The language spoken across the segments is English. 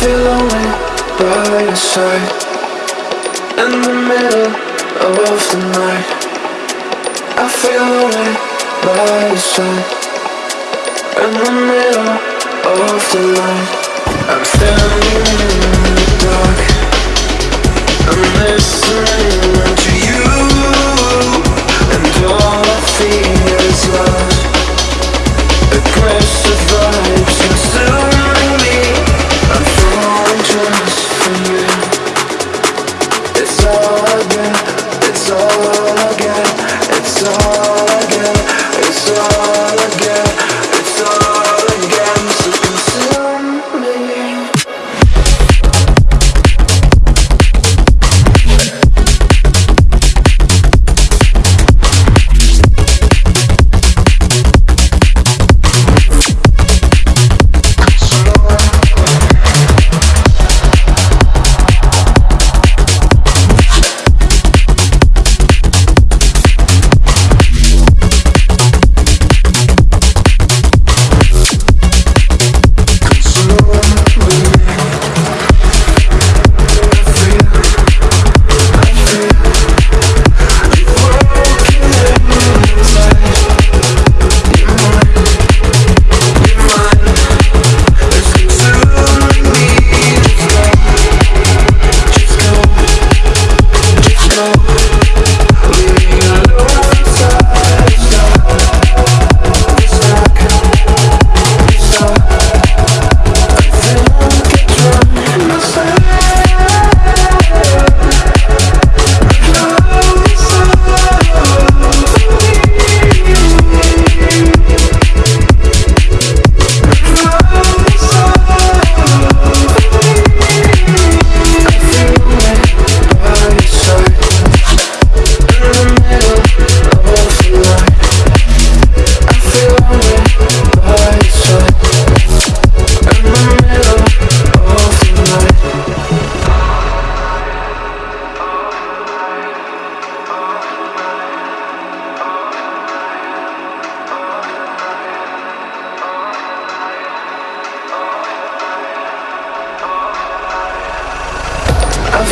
I feel lonely by your side. In the middle of the night I feel lonely by your side. In the middle of the night I'm standing in the dark. I'm listening to you And all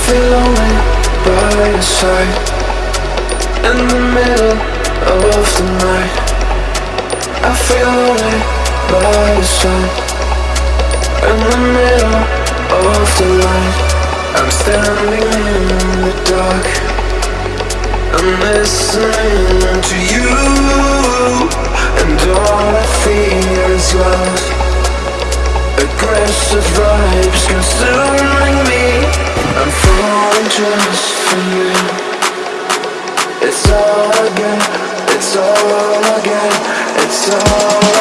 feel lonely by your side. In the middle of the night I feel lonely by your side. In the middle of the light I'm standing in the dark. I'm listening to you And all I feel is love. Aggressive vibes love.